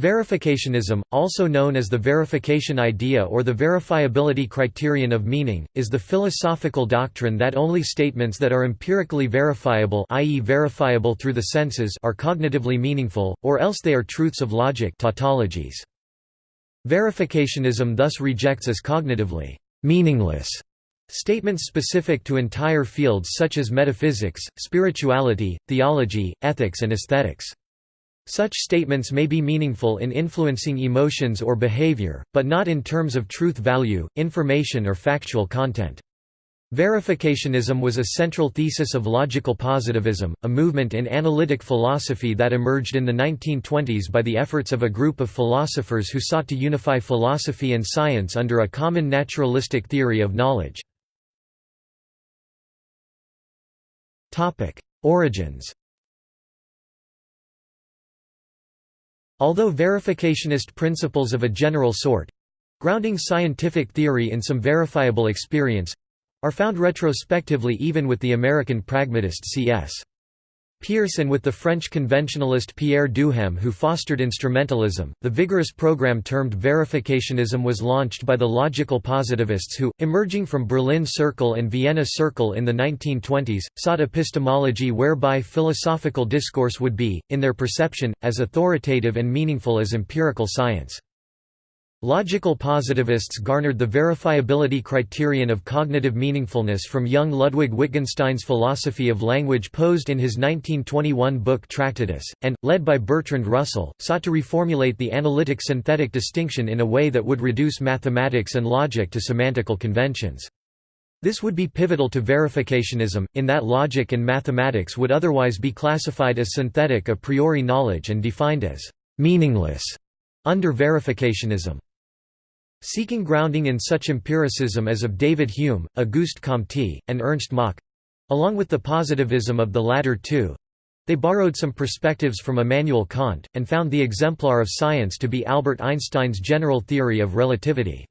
Verificationism, also known as the verification idea or the verifiability criterion of meaning, is the philosophical doctrine that only statements that are empirically verifiable i.e. verifiable through the senses are cognitively meaningful, or else they are truths of logic tautologies. Verificationism thus rejects as cognitively meaningless statements specific to entire fields such as metaphysics, spirituality, theology, ethics and aesthetics. Such statements may be meaningful in influencing emotions or behavior, but not in terms of truth value, information or factual content. Verificationism was a central thesis of logical positivism, a movement in analytic philosophy that emerged in the 1920s by the efforts of a group of philosophers who sought to unify philosophy and science under a common naturalistic theory of knowledge. Origins Although verificationist principles of a general sort—grounding scientific theory in some verifiable experience—are found retrospectively even with the American pragmatist C.S. And with the French conventionalist Pierre Duhem who fostered instrumentalism. The vigorous program termed verificationism was launched by the logical positivists who, emerging from Berlin Circle and Vienna Circle in the 1920s, sought epistemology whereby philosophical discourse would be, in their perception, as authoritative and meaningful as empirical science. Logical positivists garnered the verifiability criterion of cognitive meaningfulness from young Ludwig Wittgenstein's philosophy of language posed in his 1921 book Tractatus, and, led by Bertrand Russell, sought to reformulate the analytic-synthetic distinction in a way that would reduce mathematics and logic to semantical conventions. This would be pivotal to verificationism, in that logic and mathematics would otherwise be classified as synthetic a priori knowledge and defined as «meaningless» under verificationism. Seeking grounding in such empiricism as of David Hume, Auguste Comte, and Ernst Mach—along with the positivism of the latter two, they borrowed some perspectives from Immanuel Kant, and found the exemplar of science to be Albert Einstein's general theory of relativity.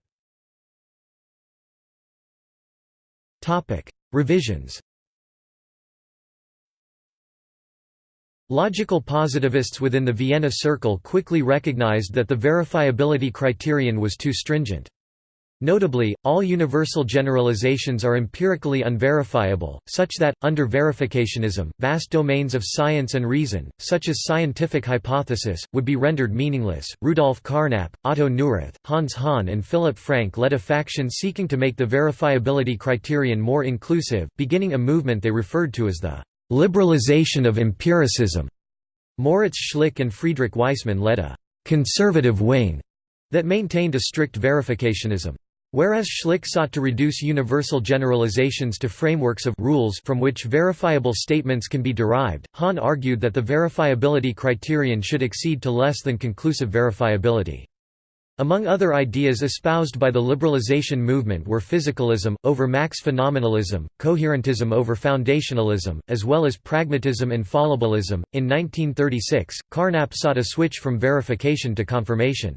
Revisions Logical positivists within the Vienna Circle quickly recognized that the verifiability criterion was too stringent. Notably, all universal generalizations are empirically unverifiable, such that, under verificationism, vast domains of science and reason, such as scientific hypothesis, would be rendered meaningless. Rudolf Carnap, Otto Neurath, Hans Hahn, and Philipp Frank led a faction seeking to make the verifiability criterion more inclusive, beginning a movement they referred to as the liberalization of empiricism. Moritz Schlick and Friedrich Waismann led a conservative wing that maintained a strict verificationism. Whereas Schlick sought to reduce universal generalizations to frameworks of rules from which verifiable statements can be derived, Hahn argued that the verifiability criterion should exceed to less than conclusive verifiability. Among other ideas espoused by the liberalization movement were physicalism, over Mach's phenomenalism, coherentism over foundationalism, as well as pragmatism and fallibilism. In 1936, Carnap sought a switch from verification to confirmation.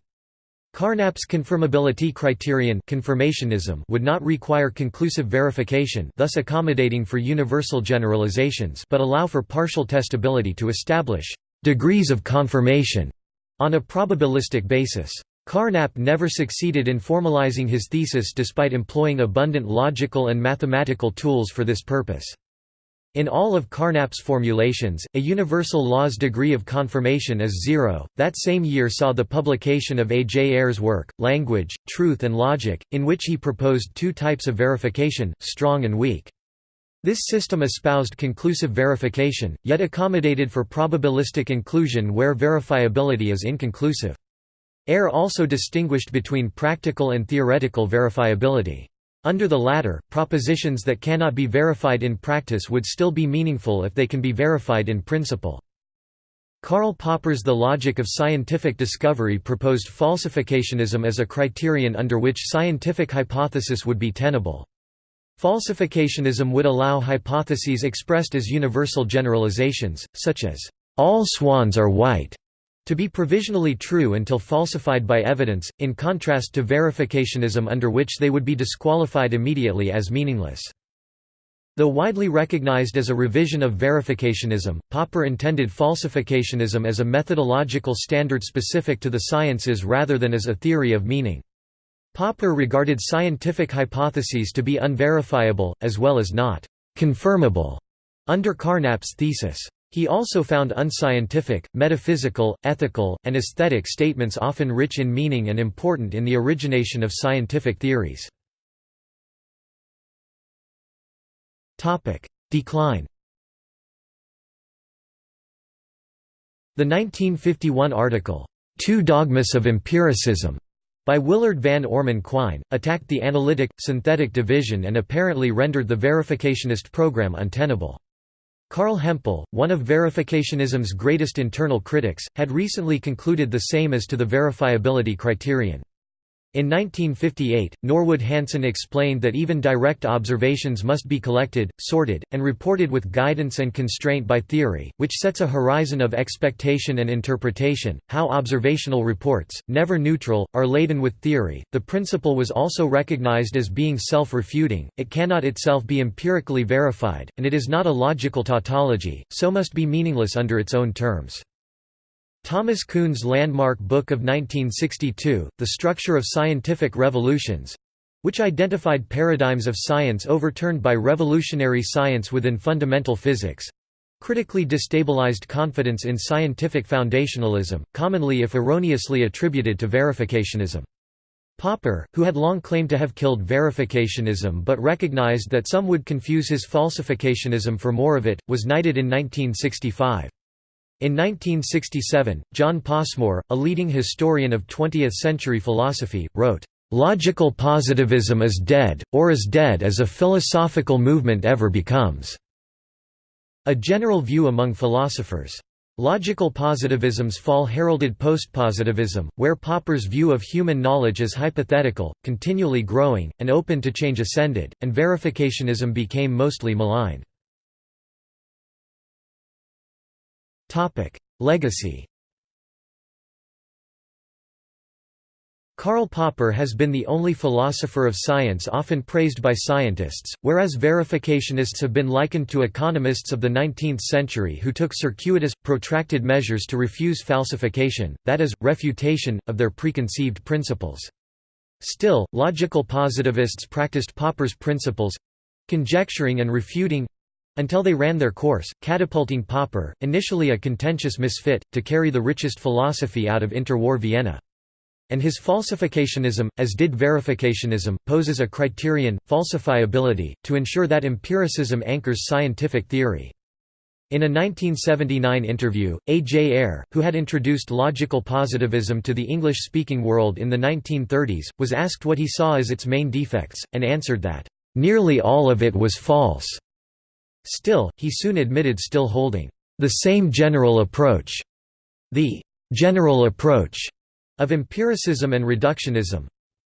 Carnap's confirmability criterion confirmationism would not require conclusive verification thus accommodating for universal generalizations but allow for partial testability to establish «degrees of confirmation» on a probabilistic basis. Carnap never succeeded in formalizing his thesis despite employing abundant logical and mathematical tools for this purpose. In all of Carnap's formulations, a universal law's degree of confirmation is zero. That same year saw the publication of A. J. Ayer's work, Language, Truth and Logic, in which he proposed two types of verification, strong and weak. This system espoused conclusive verification, yet accommodated for probabilistic inclusion where verifiability is inconclusive. Ayer also distinguished between practical and theoretical verifiability. Under the latter, propositions that cannot be verified in practice would still be meaningful if they can be verified in principle. Karl Popper's The Logic of Scientific Discovery proposed falsificationism as a criterion under which scientific hypothesis would be tenable. Falsificationism would allow hypotheses expressed as universal generalizations, such as, "...all swans are white", to be provisionally true until falsified by evidence, in contrast to verificationism under which they would be disqualified immediately as meaningless. Though widely recognized as a revision of verificationism, Popper intended falsificationism as a methodological standard specific to the sciences rather than as a theory of meaning. Popper regarded scientific hypotheses to be unverifiable, as well as not «confirmable» under Carnap's thesis. He also found unscientific, metaphysical, ethical, and aesthetic statements often rich in meaning and important in the origination of scientific theories. Decline The 1951 article, Two Dogmas of Empiricism, by Willard Van Orman Quine, attacked the analytic, synthetic division and apparently rendered the verificationist program untenable. Carl Hempel, one of verificationism's greatest internal critics, had recently concluded the same as to the verifiability criterion. In 1958, Norwood Hanson explained that even direct observations must be collected, sorted, and reported with guidance and constraint by theory, which sets a horizon of expectation and interpretation. How observational reports, never neutral, are laden with theory. The principle was also recognized as being self refuting, it cannot itself be empirically verified, and it is not a logical tautology, so must be meaningless under its own terms. Thomas Kuhn's landmark book of 1962, The Structure of Scientific Revolutions which identified paradigms of science overturned by revolutionary science within fundamental physics critically destabilized confidence in scientific foundationalism, commonly if erroneously attributed to verificationism. Popper, who had long claimed to have killed verificationism but recognized that some would confuse his falsificationism for more of it, was knighted in 1965. In 1967, John Passmore, a leading historian of 20th-century philosophy, wrote, "...logical positivism is dead, or as dead as a philosophical movement ever becomes." A general view among philosophers. Logical positivism's fall heralded postpositivism, where Popper's view of human knowledge as hypothetical, continually growing, and open to change ascended, and verificationism became mostly maligned. Legacy Karl Popper has been the only philosopher of science often praised by scientists, whereas verificationists have been likened to economists of the 19th century who took circuitous, protracted measures to refuse falsification, that is, refutation, of their preconceived principles. Still, logical positivists practiced Popper's principles—conjecturing and refuting, until they ran their course, catapulting Popper, initially a contentious misfit, to carry the richest philosophy out of interwar Vienna. And his falsificationism, as did verificationism, poses a criterion, falsifiability, to ensure that empiricism anchors scientific theory. In a 1979 interview, A. J. Ayer, who had introduced logical positivism to the English-speaking world in the 1930s, was asked what he saw as its main defects, and answered that, "...nearly all of it was false." Still, he soon admitted still holding the same general approach, the general approach of empiricism and reductionism,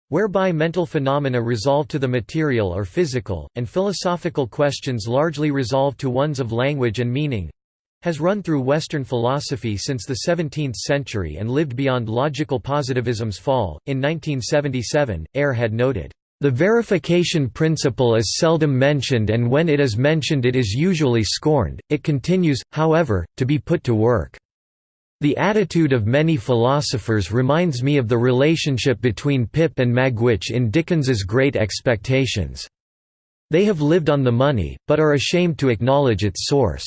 whereby mental phenomena resolve to the material or physical, and philosophical questions largely resolve to ones of language and meaning, has run through Western philosophy since the 17th century and lived beyond logical positivism's fall. In 1977, Ayer had noted, the verification principle is seldom mentioned and when it is mentioned it is usually scorned, it continues, however, to be put to work. The attitude of many philosophers reminds me of the relationship between Pip and Magwitch in Dickens's Great Expectations. They have lived on the money, but are ashamed to acknowledge its source.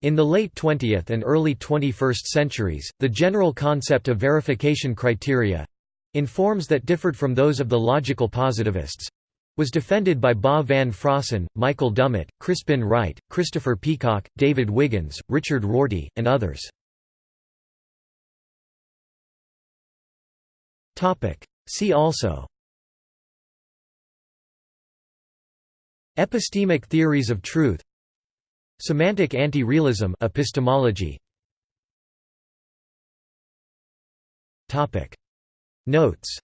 In the late 20th and early 21st centuries, the general concept of verification criteria, in forms that differed from those of the logical positivists was defended by Bas van Fraassen, Michael Dummett, Crispin Wright, Christopher Peacocke, David Wiggins, Richard Rorty, and others. See also. Epistemic theories of truth. Semantic anti-realism epistemology Notes